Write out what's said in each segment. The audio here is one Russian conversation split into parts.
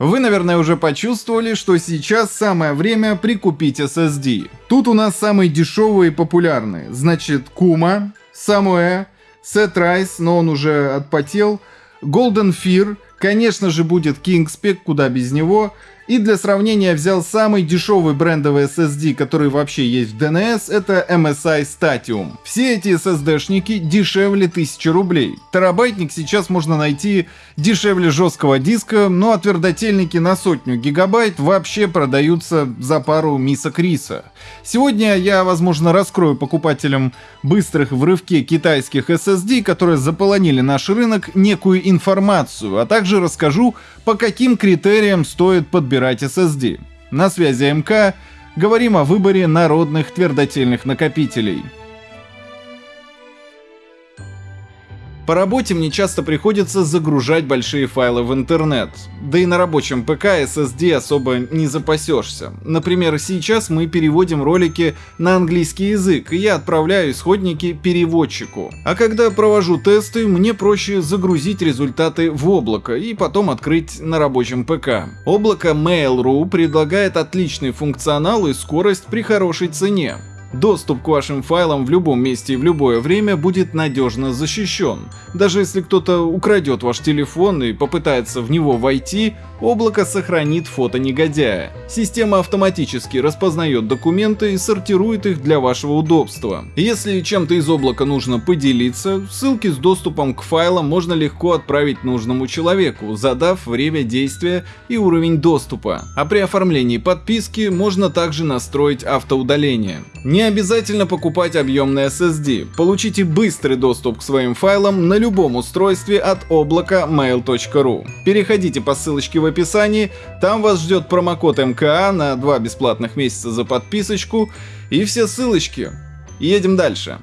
Вы, наверное, уже почувствовали, что сейчас самое время прикупить SSD. Тут у нас самые дешевые и популярные. Значит, Kuma, Samue, Setrise, но он уже отпотел, Golden Fear, конечно же будет Kingspec, куда без него, и для сравнения взял самый дешевый брендовый SSD, который вообще есть в DNS, это MSI Statium. Все эти SSD-шники дешевле 1000 рублей. Терабайтник сейчас можно найти дешевле жесткого диска, ну а твердотельники на сотню гигабайт вообще продаются за пару мисок риса. Сегодня я, возможно, раскрою покупателям быстрых в рывке китайских SSD, которые заполонили наш рынок, некую информацию, а также расскажу, по каким критериям стоит подбирать SSD. На связи МК, говорим о выборе народных твердотельных накопителей. По работе мне часто приходится загружать большие файлы в интернет. Да и на рабочем ПК SSD особо не запасешься. Например, сейчас мы переводим ролики на английский язык, и я отправляю исходники переводчику. А когда провожу тесты, мне проще загрузить результаты в облако и потом открыть на рабочем ПК. Облако Mail.ru предлагает отличный функционал и скорость при хорошей цене. Доступ к вашим файлам в любом месте и в любое время будет надежно защищен. Даже если кто-то украдет ваш телефон и попытается в него войти, облако сохранит фото негодяя. Система автоматически распознает документы и сортирует их для вашего удобства. Если чем-то из облака нужно поделиться, ссылки с доступом к файлам можно легко отправить нужному человеку, задав время действия и уровень доступа. А при оформлении подписки можно также настроить автоудаление. Не обязательно покупать объемный SSD. Получите быстрый доступ к своим файлам на любом устройстве от облака mail.ru. Переходите по ссылочке в описании, там вас ждет промокод МКА на 2 бесплатных месяца за подписочку и все ссылочки. Едем дальше.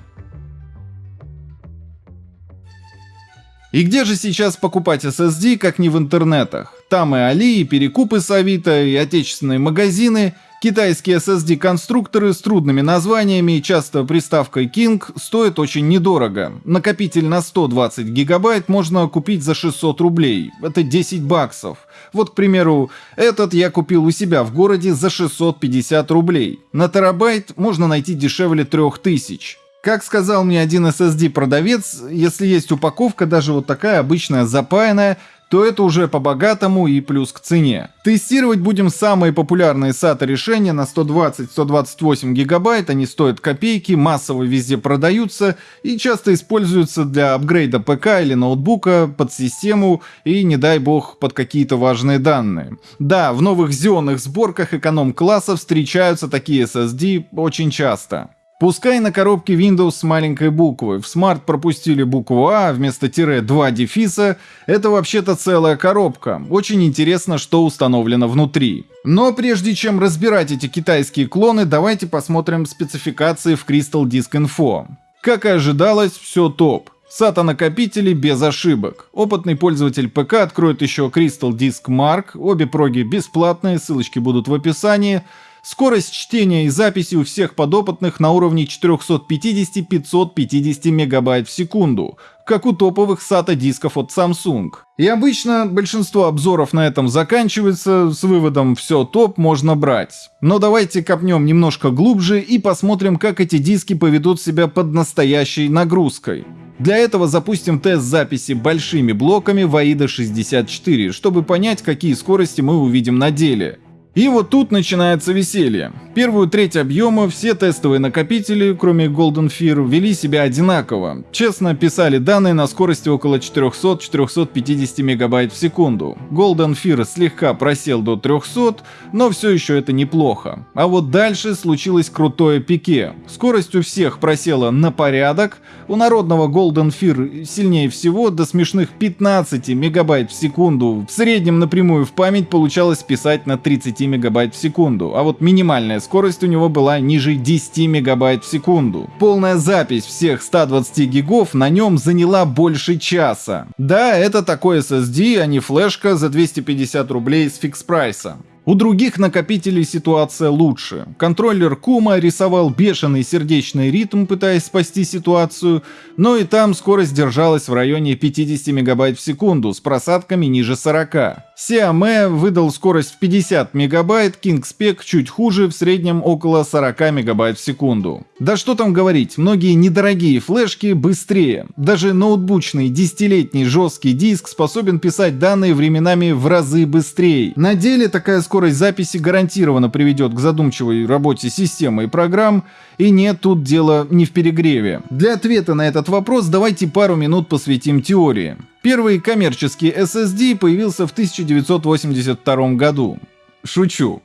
И где же сейчас покупать SSD, как не в интернетах? Там и Али, и перекупы с Авито, и отечественные магазины – Китайские SSD-конструкторы с трудными названиями и часто приставкой King стоят очень недорого. Накопитель на 120 гигабайт можно купить за 600 рублей. Это 10 баксов. Вот, к примеру, этот я купил у себя в городе за 650 рублей. На терабайт можно найти дешевле 3000. Как сказал мне один SSD-продавец, если есть упаковка, даже вот такая обычная запаянная, то это уже по-богатому и плюс к цене. Тестировать будем самые популярные SATA решения на 120-128 гигабайт, они стоят копейки, массово везде продаются и часто используются для апгрейда ПК или ноутбука под систему и, не дай бог, под какие-то важные данные. Да, в новых зеленых сборках эконом-класса встречаются такие SSD очень часто. Пускай на коробке Windows с маленькой буквы, в Smart пропустили букву А вместо тире 2 дефиса, это вообще-то целая коробка. Очень интересно, что установлено внутри. Но прежде чем разбирать эти китайские клоны, давайте посмотрим спецификации в Crystal Disk Info. Как и ожидалось, все топ. SATA накопители без ошибок. Опытный пользователь ПК откроет еще Crystal Disk Mark, обе проги бесплатные, ссылочки будут в описании. Скорость чтения и записи у всех подопытных на уровне 450-550 мегабайт в секунду, как у топовых SATA дисков от Samsung. И обычно большинство обзоров на этом заканчивается с выводом «все топ, можно брать». Но давайте копнем немножко глубже и посмотрим, как эти диски поведут себя под настоящей нагрузкой. Для этого запустим тест записи большими блоками в AIDA 64, чтобы понять, какие скорости мы увидим на деле. И вот тут начинается веселье. Первую треть объема все тестовые накопители, кроме Golden Fear, вели себя одинаково. Честно писали данные на скорости около 400-450 мегабайт в секунду. Golden Fear слегка просел до 300, но все еще это неплохо. А вот дальше случилось крутое пике. Скорость у всех просела на порядок, у народного Golden Fear сильнее всего до смешных 15 мегабайт в секунду. В среднем напрямую в память получалось писать на 30 мегабайт в секунду, а вот минимальная скорость у него была ниже 10 мегабайт в секунду. Полная запись всех 120 гигов на нем заняла больше часа. Да, это такой SSD, а не флешка за 250 рублей с фикс прайса. У других накопителей ситуация лучше. Контроллер Кума рисовал бешеный сердечный ритм, пытаясь спасти ситуацию, но и там скорость держалась в районе 50 мегабайт в секунду с просадками ниже 40. Xiaomi выдал скорость в 50 мегабайт, KingSpec чуть хуже, в среднем около 40 мегабайт в секунду. Да что там говорить, многие недорогие флешки быстрее. Даже ноутбучный десятилетний жесткий диск способен писать данные временами в разы быстрее. На деле такая скорость записи гарантированно приведет к задумчивой работе системы и программ, и нет тут дела не в перегреве. Для ответа на этот вопрос давайте пару минут посвятим теории. Первый коммерческий SSD появился в 1982 году. Шучу.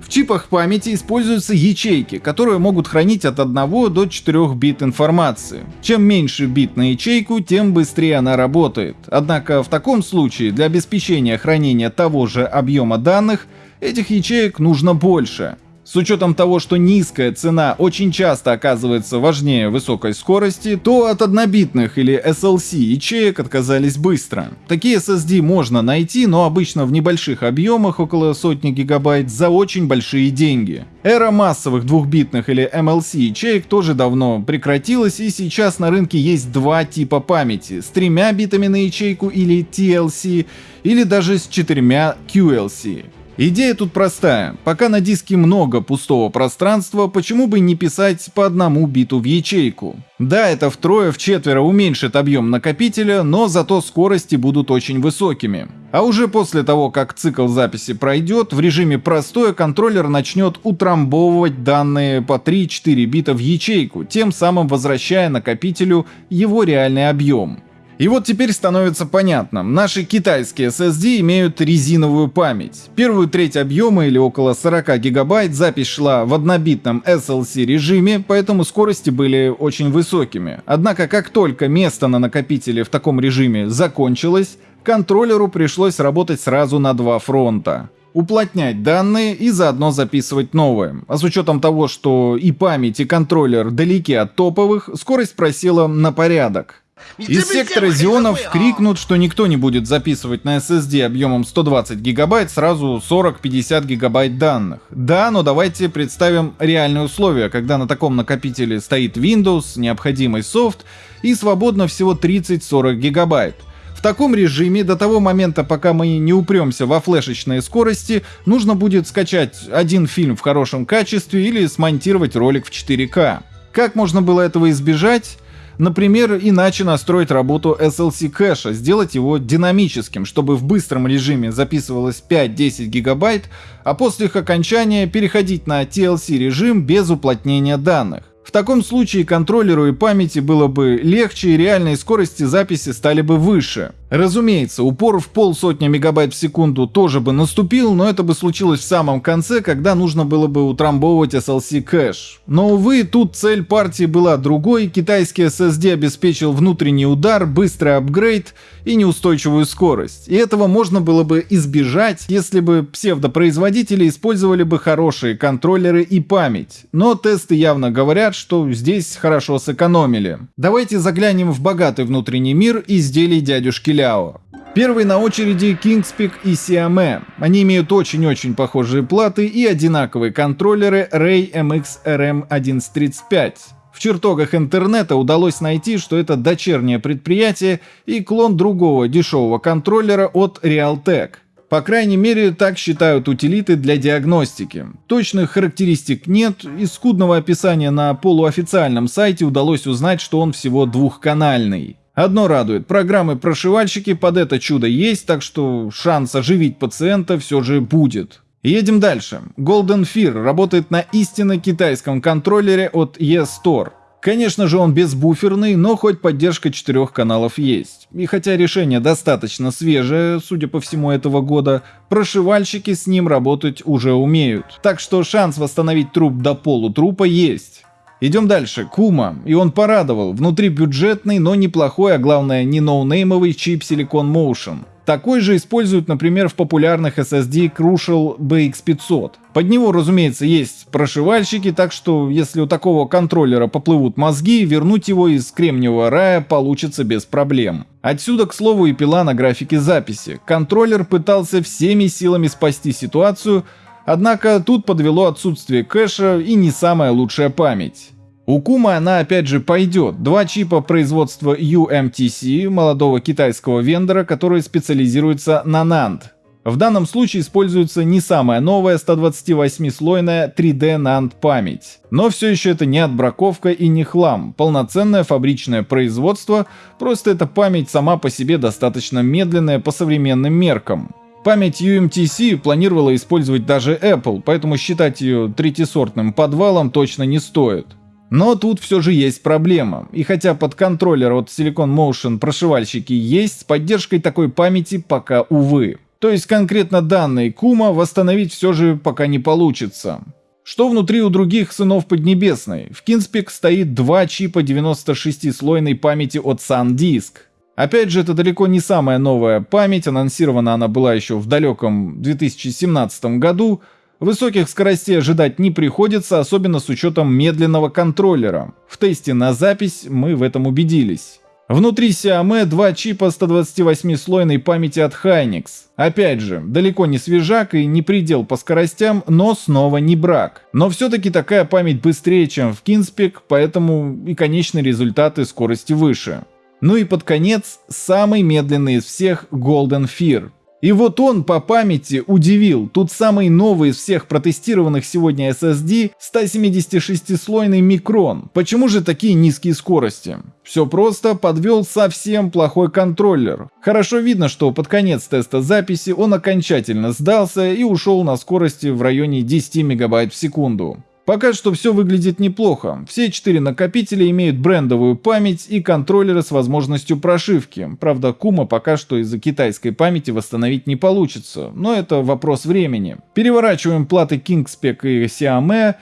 В чипах памяти используются ячейки, которые могут хранить от 1 до 4 бит информации. Чем меньше бит на ячейку, тем быстрее она работает. Однако в таком случае для обеспечения хранения того же объема данных этих ячеек нужно больше. С учетом того, что низкая цена очень часто оказывается важнее высокой скорости, то от однобитных или SLC ячеек отказались быстро. Такие SSD можно найти, но обычно в небольших объемах, около сотни гигабайт, за очень большие деньги. Эра массовых двухбитных или MLC ячеек тоже давно прекратилась, и сейчас на рынке есть два типа памяти, с тремя битами на ячейку или TLC, или даже с четырьмя QLC. Идея тут простая. Пока на диске много пустого пространства, почему бы не писать по одному биту в ячейку? Да, это втрое-вчетверо уменьшит объем накопителя, но зато скорости будут очень высокими. А уже после того, как цикл записи пройдет, в режиме простое контроллер начнет утрамбовывать данные по 3-4 бита в ячейку, тем самым возвращая накопителю его реальный объем. И вот теперь становится понятно, наши китайские SSD имеют резиновую память. Первую треть объема или около 40 гигабайт запись шла в однобитном SLC режиме, поэтому скорости были очень высокими. Однако как только место на накопителе в таком режиме закончилось, контроллеру пришлось работать сразу на два фронта уплотнять данные и заодно записывать новые. А с учетом того, что и память, и контроллер далеки от топовых, скорость просела на порядок. Из сектора Зионов крикнут, что никто не будет записывать на SSD объемом 120 гигабайт сразу 40-50 гигабайт данных. Да, но давайте представим реальные условия, когда на таком накопителе стоит Windows, необходимый софт и свободно всего 30-40 гигабайт. В таком режиме до того момента, пока мы не упремся во флешечные скорости, нужно будет скачать один фильм в хорошем качестве или смонтировать ролик в 4К. Как можно было этого избежать? Например, иначе настроить работу SLC кэша, сделать его динамическим, чтобы в быстром режиме записывалось 5-10 гигабайт, а после их окончания переходить на TLC режим без уплотнения данных. В таком случае контроллеру и памяти было бы легче и реальные скорости записи стали бы выше. Разумеется, упор в полсотни мегабайт в секунду тоже бы наступил, но это бы случилось в самом конце, когда нужно было бы утрамбовывать SLC кэш. Но увы, тут цель партии была другой, китайский SSD обеспечил внутренний удар, быстрый апгрейд и неустойчивую скорость. И этого можно было бы избежать, если бы псевдопроизводители использовали бы хорошие контроллеры и память. Но тесты явно говорят, что здесь хорошо сэкономили. Давайте заглянем в богатый внутренний мир изделий дядюшки Ля Ляо. Первый на очереди Kingspec и Xiaomi. Они имеют очень-очень похожие платы и одинаковые контроллеры Ray MX RM1135. В чертогах интернета удалось найти, что это дочернее предприятие и клон другого дешевого контроллера от Realtek. По крайней мере, так считают утилиты для диагностики. Точных характеристик нет, из скудного описания на полуофициальном сайте удалось узнать, что он всего двухканальный. Одно радует, программы-прошивальщики под это чудо есть, так что шанс оживить пациента все же будет. Едем дальше. Golden Fear работает на истинно китайском контроллере от eStore. Конечно же он безбуферный, но хоть поддержка четырех каналов есть. И хотя решение достаточно свежее, судя по всему этого года, прошивальщики с ним работать уже умеют. Так что шанс восстановить труп до полутрупа есть. Идем дальше. Кума. И он порадовал. Внутри бюджетный, но неплохой, а главное не ноунеймовый чип Silicon Motion. Такой же используют, например, в популярных SSD Crucial BX500. Под него, разумеется, есть прошивальщики, так что если у такого контроллера поплывут мозги, вернуть его из кремниевого рая получится без проблем. Отсюда, к слову, и пила на графике записи. Контроллер пытался всеми силами спасти ситуацию, однако тут подвело отсутствие кэша и не самая лучшая память. У Кума она опять же пойдет. Два чипа производства UMTC, молодого китайского вендора, который специализируется на NAND. В данном случае используется не самая новая 128-слойная 3D NAND память. Но все еще это не отбраковка и не хлам. Полноценное фабричное производство, просто эта память сама по себе достаточно медленная по современным меркам. Память UMTC планировала использовать даже Apple, поэтому считать ее третьесортным подвалом точно не стоит. Но тут все же есть проблема. И хотя под контроллер от Silicon Motion прошивальщики есть, с поддержкой такой памяти пока увы. То есть конкретно данные Кума восстановить все же пока не получится. Что внутри у других сынов Поднебесной? В Кинспек стоит два чипа 96-слойной памяти от SanDisk. Опять же, это далеко не самая новая память, анонсирована она была еще в далеком 2017 году, Высоких скоростей ожидать не приходится, особенно с учетом медленного контроллера. В тесте на запись мы в этом убедились. Внутри Xiaomi два чипа 128-слойной памяти от Hynix. Опять же, далеко не свежак и не предел по скоростям, но снова не брак. Но все-таки такая память быстрее, чем в Kinspec, поэтому и конечные результаты скорости выше. Ну и под конец, самый медленный из всех Golden Fear. И вот он по памяти удивил. Тут самый новый из всех протестированных сегодня SSD 176-слойный микрон. Почему же такие низкие скорости? Все просто, подвел совсем плохой контроллер. Хорошо видно, что под конец теста записи он окончательно сдался и ушел на скорости в районе 10 мегабайт в секунду. Пока что все выглядит неплохо. Все четыре накопителя имеют брендовую память и контроллеры с возможностью прошивки. Правда, Кума пока что из-за китайской памяти восстановить не получится, но это вопрос времени. Переворачиваем платы Kingspec и Xiaomi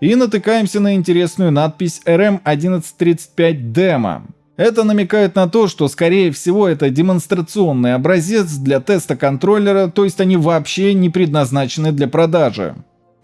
и натыкаемся на интересную надпись RM1135 Demo. Это намекает на то, что скорее всего это демонстрационный образец для теста контроллера, то есть они вообще не предназначены для продажи.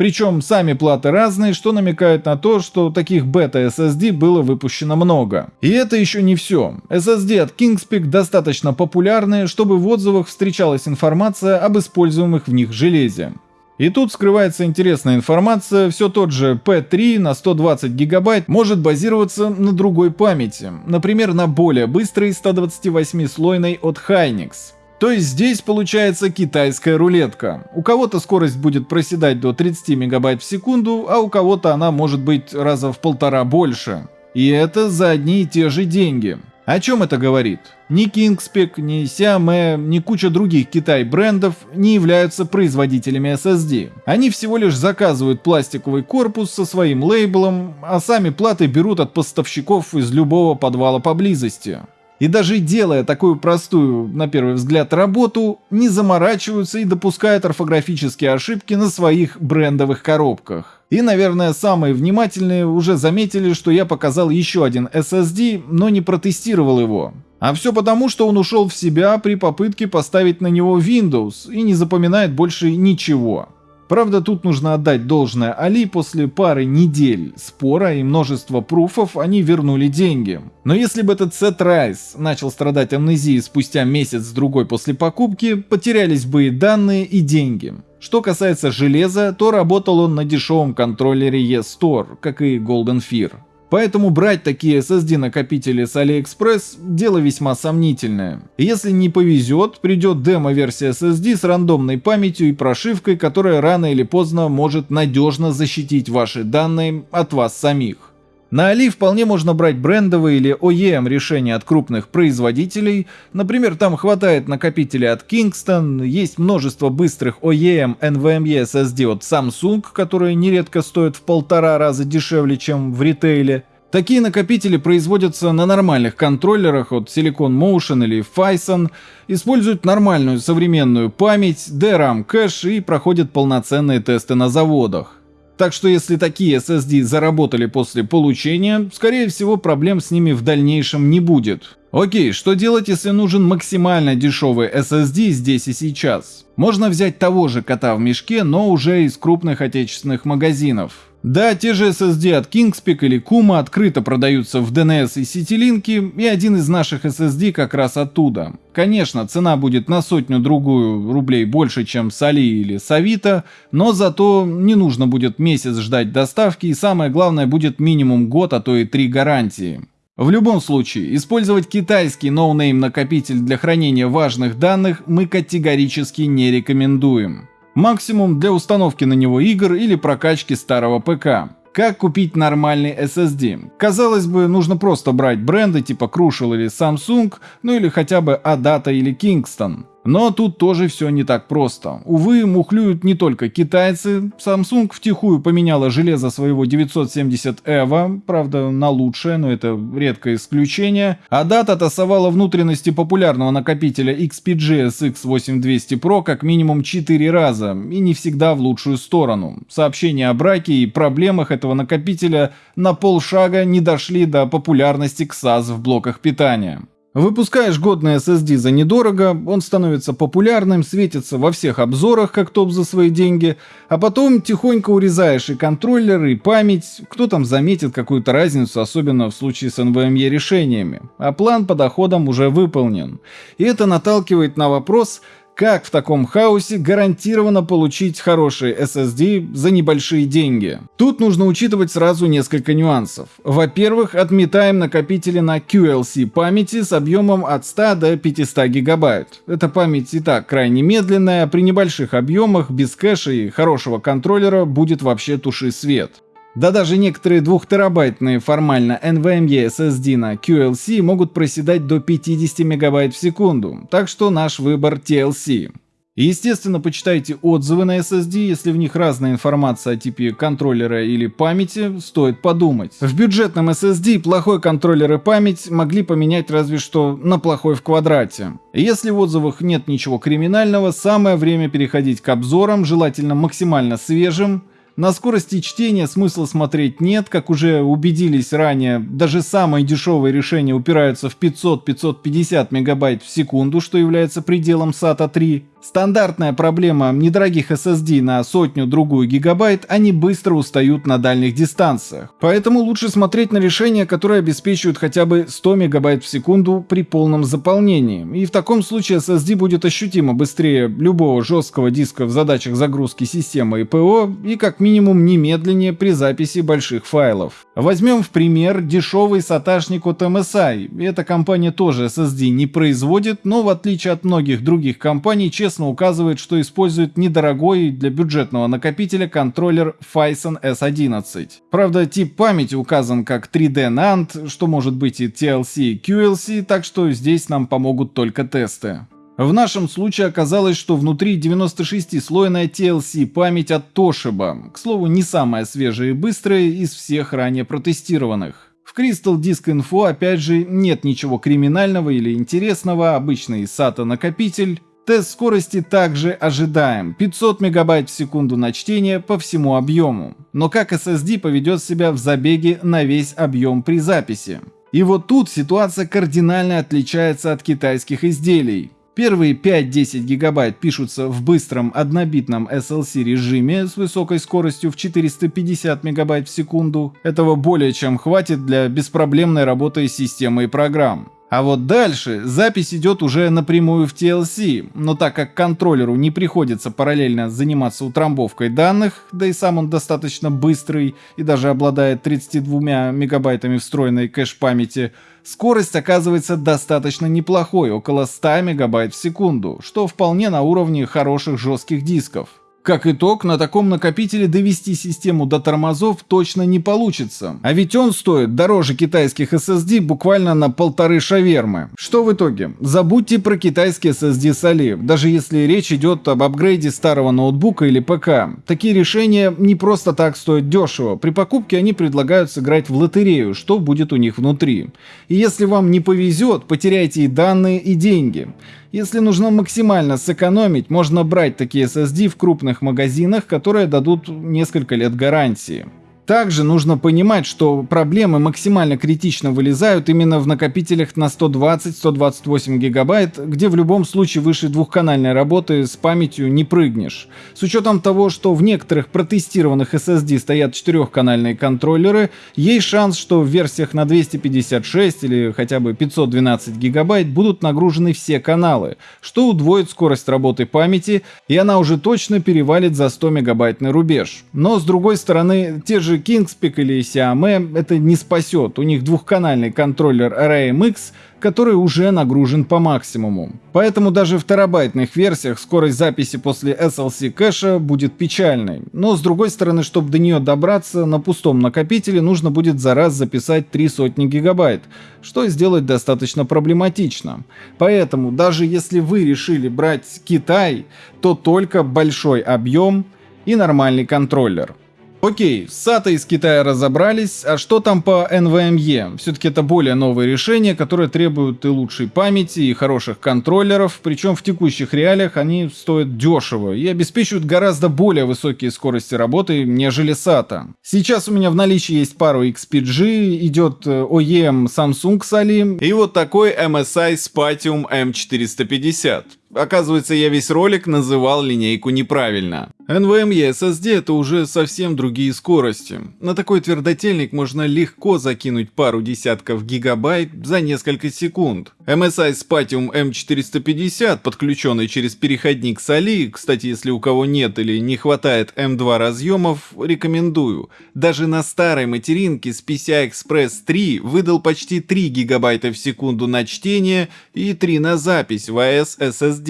Причем сами платы разные, что намекает на то, что таких бета-SSD было выпущено много. И это еще не все. SSD от Kingspec достаточно популярны, чтобы в отзывах встречалась информация об используемых в них железе. И тут скрывается интересная информация, все тот же P3 на 120 гигабайт может базироваться на другой памяти, например на более быстрой 128-слойной от Hynix. То есть здесь получается китайская рулетка. У кого-то скорость будет проседать до 30 мегабайт в секунду, а у кого-то она может быть раза в полтора больше. И это за одни и те же деньги. О чем это говорит? Ни Kingspec, ни Xiaomi, ни куча других Китай брендов не являются производителями SSD. Они всего лишь заказывают пластиковый корпус со своим лейблом, а сами платы берут от поставщиков из любого подвала поблизости. И даже делая такую простую, на первый взгляд, работу, не заморачиваются и допускают орфографические ошибки на своих брендовых коробках. И, наверное, самые внимательные уже заметили, что я показал еще один SSD, но не протестировал его. А все потому, что он ушел в себя при попытке поставить на него Windows и не запоминает больше ничего. Правда, тут нужно отдать должное Али, после пары недель спора и множества пруфов они вернули деньги. Но если бы этот Сет Райс начал страдать амнезией спустя месяц-другой после покупки, потерялись бы и данные, и деньги. Что касается железа, то работал он на дешевом контроллере E-Store, как и Golden Fear. Поэтому брать такие SSD-накопители с AliExpress – дело весьма сомнительное. Если не повезет, придет демо-версия SSD с рандомной памятью и прошивкой, которая рано или поздно может надежно защитить ваши данные от вас самих. На Али вполне можно брать брендовые или OEM решения от крупных производителей, например, там хватает накопителей от Kingston, есть множество быстрых OEM NVMe SSD от Samsung, которые нередко стоят в полтора раза дешевле, чем в ритейле. Такие накопители производятся на нормальных контроллерах от Silicon Motion или Phison, используют нормальную современную память, DRAM кэш и проходят полноценные тесты на заводах. Так что если такие SSD заработали после получения, скорее всего проблем с ними в дальнейшем не будет. Окей, что делать, если нужен максимально дешевый SSD здесь и сейчас? Можно взять того же кота в мешке, но уже из крупных отечественных магазинов. Да, те же SSD от Kingspeak или Kuma открыто продаются в DNS и CityLink, и один из наших SSD как раз оттуда. Конечно, цена будет на сотню-другую рублей больше, чем с Али или с Авито, но зато не нужно будет месяц ждать доставки, и самое главное будет минимум год, а то и три гарантии. В любом случае, использовать китайский no-name накопитель для хранения важных данных мы категорически не рекомендуем. Максимум для установки на него игр или прокачки старого ПК. Как купить нормальный SSD? Казалось бы, нужно просто брать бренды типа Crucial или Samsung, ну или хотя бы Adata или Kingston. Но тут тоже все не так просто. Увы, мухлюют не только китайцы. Samsung втихую поменяла железо своего 970 EVO, правда на лучшее, но это редкое исключение. А дата тасовала внутренности популярного накопителя XPG SX8200 Pro как минимум 4 раза, и не всегда в лучшую сторону. Сообщения о браке и проблемах этого накопителя на полшага не дошли до популярности XAS в блоках питания. Выпускаешь годный SSD за недорого, он становится популярным, светится во всех обзорах как топ за свои деньги, а потом тихонько урезаешь и контроллер, и память, кто там заметит какую-то разницу, особенно в случае с NVMe решениями, а план по доходам уже выполнен. И это наталкивает на вопрос, как в таком хаосе гарантированно получить хороший SSD за небольшие деньги? Тут нужно учитывать сразу несколько нюансов. Во-первых, отметаем накопители на QLC памяти с объемом от 100 до 500 гигабайт. Эта память и так крайне медленная, при небольших объемах, без кэша и хорошего контроллера будет вообще туши свет. Да даже некоторые 2-терабайтные формально NVMe SSD на QLC могут проседать до 50 мегабайт в секунду, так что наш выбор TLC. Естественно почитайте отзывы на SSD, если в них разная информация о типе контроллера или памяти, стоит подумать. В бюджетном SSD плохой контроллер и память могли поменять разве что на плохой в квадрате. Если в отзывах нет ничего криминального, самое время переходить к обзорам, желательно максимально свежим, на скорости чтения смысла смотреть нет, как уже убедились ранее, даже самые дешевые решения упираются в 500-550 мегабайт в секунду, что является пределом SATA 3. Стандартная проблема недорогих SSD на сотню-другую гигабайт, они быстро устают на дальних дистанциях. Поэтому лучше смотреть на решения, которые обеспечивают хотя бы 100 мегабайт в секунду при полном заполнении. И в таком случае SSD будет ощутимо быстрее любого жесткого диска в задачах загрузки системы и ПО и как минимум немедленнее при записи больших файлов. Возьмем в пример дешевый саташник от MSI. Эта компания тоже SSD не производит, но в отличие от многих других компаний, честно честно указывает, что использует недорогой для бюджетного накопителя контроллер Phison S11. Правда, тип памяти указан как 3D NAND, что может быть и TLC и QLC, так что здесь нам помогут только тесты. В нашем случае оказалось, что внутри 96-слойная TLC память от Toshiba, к слову, не самая свежая и быстрая из всех ранее протестированных. В Crystal Disk Info опять же нет ничего криминального или интересного, обычный SATA накопитель, Тест скорости также ожидаем. 500 мегабайт в секунду на чтение по всему объему. Но как SSD поведет себя в забеге на весь объем при записи? И вот тут ситуация кардинально отличается от китайских изделий. Первые 5-10 гигабайт пишутся в быстром однобитном SLC режиме с высокой скоростью в 450 мегабайт в секунду. Этого более чем хватит для беспроблемной работы системы и программ. А вот дальше запись идет уже напрямую в TLC, но так как контроллеру не приходится параллельно заниматься утрамбовкой данных, да и сам он достаточно быстрый и даже обладает 32 мегабайтами встроенной кэш-памяти, скорость оказывается достаточно неплохой, около 100 мегабайт в секунду, что вполне на уровне хороших жестких дисков. Как итог, на таком накопителе довести систему до тормозов точно не получится. А ведь он стоит дороже китайских SSD буквально на полторы шавермы. Что в итоге? Забудьте про китайский SSD Али, даже если речь идет об апгрейде старого ноутбука или ПК. Такие решения не просто так стоят дешево. При покупке они предлагают сыграть в лотерею, что будет у них внутри. И если вам не повезет, потеряйте и данные, и деньги. Если нужно максимально сэкономить, можно брать такие SSD в крупных магазинах, которые дадут несколько лет гарантии. Также нужно понимать, что проблемы максимально критично вылезают именно в накопителях на 120-128 гигабайт, где в любом случае выше двухканальной работы с памятью не прыгнешь. С учетом того, что в некоторых протестированных SSD стоят четырехканальные контроллеры, есть шанс, что в версиях на 256 или хотя бы 512 гигабайт будут нагружены все каналы, что удвоит скорость работы памяти, и она уже точно перевалит за 100 мегабайтный рубеж. Но с другой стороны, те же же Kingspec или Xiaomi это не спасет. У них двухканальный контроллер RAMX, который уже нагружен по максимуму. Поэтому даже в терабайтных версиях скорость записи после SLC кэша будет печальной. Но с другой стороны, чтобы до нее добраться, на пустом накопителе нужно будет за раз записать три сотни гигабайт, что сделать достаточно проблематично. Поэтому даже если вы решили брать Китай, то только большой объем и нормальный контроллер. Окей, с SATA из Китая разобрались, а что там по NVMe? Все-таки это более новые решения, которые требуют и лучшей памяти, и хороших контроллеров, причем в текущих реалиях они стоят дешево и обеспечивают гораздо более высокие скорости работы, нежели SATA. Сейчас у меня в наличии есть пару XPG, идет э, OEM Samsung с Ali, и вот такой MSI Spatium M450. Оказывается, я весь ролик называл линейку неправильно. NVMe SSD это уже совсем другие скорости. На такой твердотельник можно легко закинуть пару десятков гигабайт за несколько секунд. MSI Spatium M450, подключенный через переходник с Ali, кстати, если у кого нет или не хватает M2 разъемов, рекомендую. Даже на старой материнке с PCI Express 3 выдал почти 3 гигабайта в секунду на чтение и 3 на запись в AES SSD.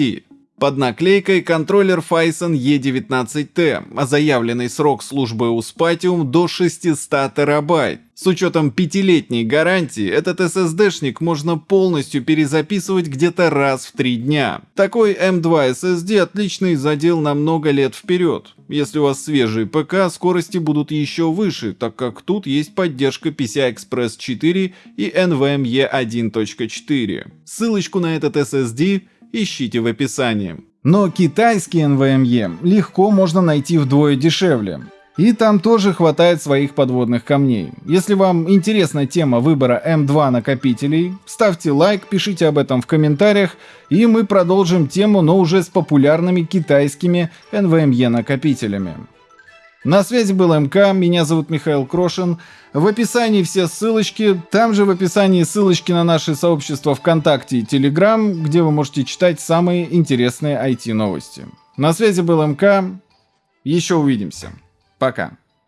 Под наклейкой контроллер Phison E19T, а заявленный срок службы у Spatium до 600 терабайт. С учетом пятилетней гарантии, этот SSD-шник можно полностью перезаписывать где-то раз в три дня. Такой M2 SSD отличный задел на много лет вперед. Если у вас свежий ПК, скорости будут еще выше, так как тут есть поддержка PCI Express 4 и NVMe 1.4. Ссылочку на этот SSD ищите в описании. Но китайский NVMe легко можно найти вдвое дешевле. И там тоже хватает своих подводных камней. Если вам интересна тема выбора M2 накопителей, ставьте лайк, пишите об этом в комментариях, и мы продолжим тему, но уже с популярными китайскими NVMe накопителями. На связи был МК, меня зовут Михаил Крошин. В описании все ссылочки, там же в описании ссылочки на наше сообщество ВКонтакте и Телеграм, где вы можете читать самые интересные IT-новости. На связи был МК, еще увидимся. Пока.